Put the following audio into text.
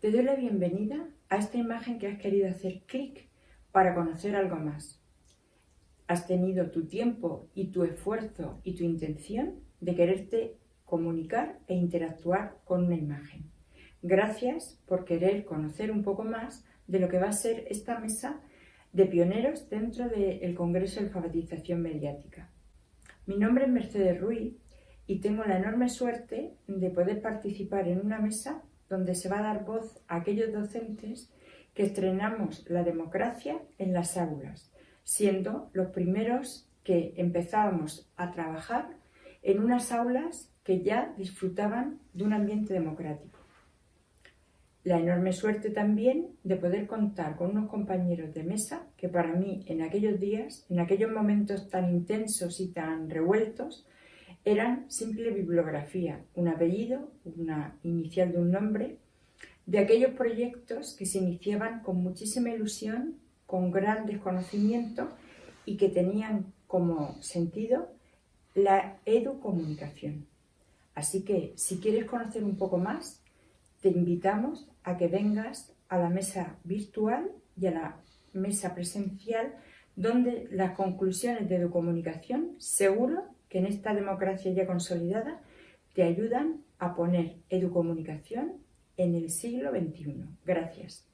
Te doy la bienvenida a esta imagen que has querido hacer clic para conocer algo más. Has tenido tu tiempo y tu esfuerzo y tu intención de quererte comunicar e interactuar con una imagen. Gracias por querer conocer un poco más de lo que va a ser esta mesa de pioneros dentro del Congreso de Alfabetización Mediática. Mi nombre es Mercedes Ruiz y tengo la enorme suerte de poder participar en una mesa donde se va a dar voz a aquellos docentes que estrenamos la democracia en las aulas, siendo los primeros que empezábamos a trabajar en unas aulas que ya disfrutaban de un ambiente democrático. La enorme suerte también de poder contar con unos compañeros de mesa que para mí en aquellos días, en aquellos momentos tan intensos y tan revueltos, eran simple bibliografía, un apellido, una inicial de un nombre, de aquellos proyectos que se iniciaban con muchísima ilusión, con gran desconocimiento y que tenían como sentido la educomunicación. Así que si quieres conocer un poco más, te invitamos a que vengas a la mesa virtual y a la mesa presencial donde las conclusiones de tu comunicación seguro que en esta democracia ya consolidada te ayudan a poner educomunicación en el siglo XXI. Gracias.